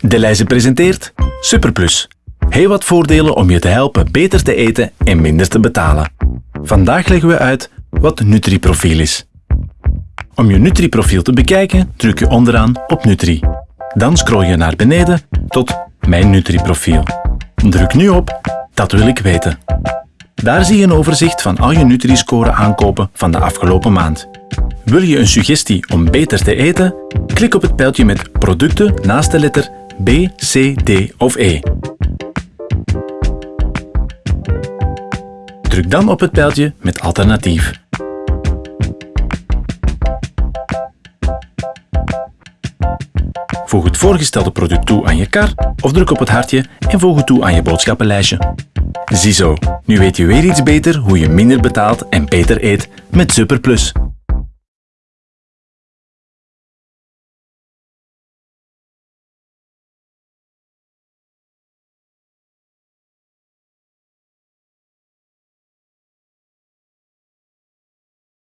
De Leijze presenteert Superplus. Heel wat voordelen om je te helpen beter te eten en minder te betalen. Vandaag leggen we uit wat Nutri-profiel is. Om je Nutri-profiel te bekijken, druk je onderaan op Nutri. Dan scroll je naar beneden tot Mijn Nutri-profiel. Druk nu op Dat wil ik weten. Daar zie je een overzicht van al je Nutri-score aankopen van de afgelopen maand. Wil je een suggestie om beter te eten? Klik op het pijltje met producten naast de letter B, C, D of E. Druk dan op het pijltje met alternatief. Voeg het voorgestelde product toe aan je kar of druk op het hartje en voeg het toe aan je boodschappenlijstje. Ziezo, nu weet je weer iets beter hoe je minder betaalt en beter eet met Superplus.